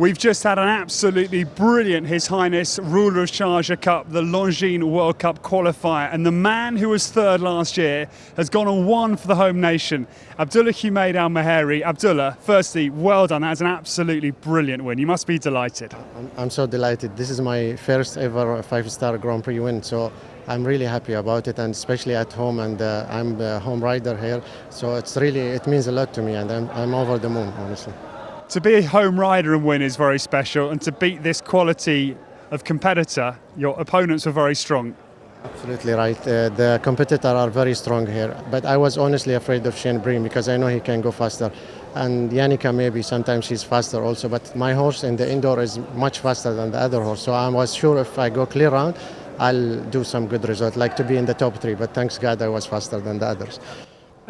We've just had an absolutely brilliant His Highness Ruler of Sharjah Cup, the Longines World Cup qualifier, and the man who was third last year has gone and won for the home nation, Abdullah Humaid Al Muhairi. Abdullah, firstly, well done. That's an absolutely brilliant win. You must be delighted. I'm, I'm so delighted. This is my first ever five-star Grand Prix win, so I'm really happy about it, and especially at home. And uh, I'm a home rider here, so it's really it means a lot to me, and I'm, I'm over the moon, honestly to be a home rider and win is very special, and to beat this quality of competitor, your opponents were very strong. Absolutely right. Uh, the competitors are very strong here, but I was honestly afraid of Shane Breen because I know he can go faster. And Yannicka maybe sometimes he's faster also, but my horse in the indoor is much faster than the other horse. So I was sure if I go clear round, I'll do some good result, like to be in the top three. But thanks God I was faster than the others.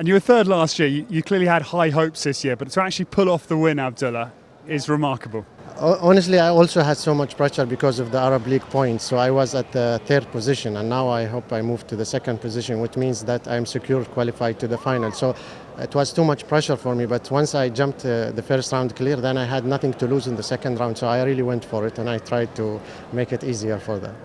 And you were third last year. You, you, clearly had high hopes this year, but to actually pull off the win, Abdullah, is remarkable. Honestly, I also had so much pressure because of the Arab League points. So I was at the third position, and now I hope I move to the second position, which means that I'm secured qualified to the final. So it was too much pressure for me. But once I jumped uh, the first round clear, then I had nothing to lose in the second round. So I really went for it, and I tried to make it easier for them.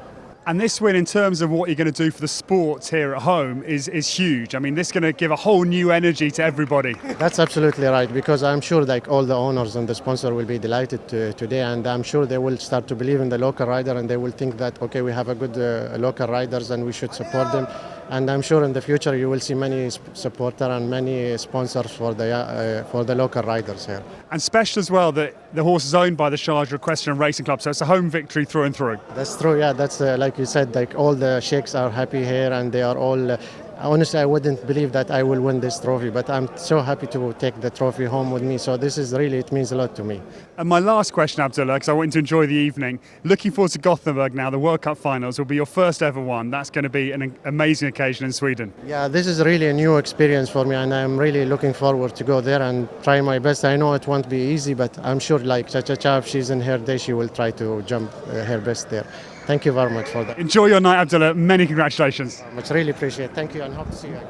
And this win, in terms of what you're going to do for the sport here at home, is, is huge. I mean, this is going to give a whole new energy to everybody. That's absolutely right, because I'm sure like all the owners and the sponsor will be delighted to, today, and I'm sure they will start to believe in the local rider, and they will think that okay, we have a good uh, local riders, and we should support them and I'm sure in the future you will see many supporters and many sponsors for the uh, for the local riders here. And special as well that the horse is owned by the Sharjah Equestrian Racing Club, so it's a home victory through and through. That's true. Yeah, that's uh, like you said. Like all the sheikhs are happy here, and they are all uh, honestly, I wouldn't believe that I will win this trophy, but I'm so happy to take the trophy home with me. So this is really, it means a lot to me. And my last question, Abdullah, because I want to enjoy the evening. Looking forward to Gothenburg now, the World Cup finals will be your first ever one. That's going to be an amazing occasion in Sweden. Yeah, this is really a new experience for me, and I'm really looking forward to go there and try my best. I know it won't be easy, but I'm sure like Cha Cha Cha, if she's in her day, she will try to jump uh, her best there. Thank you very much for that. Enjoy your night, Abdullah. Many congratulations. Much really appreciate it. Thank you and hope to see you again.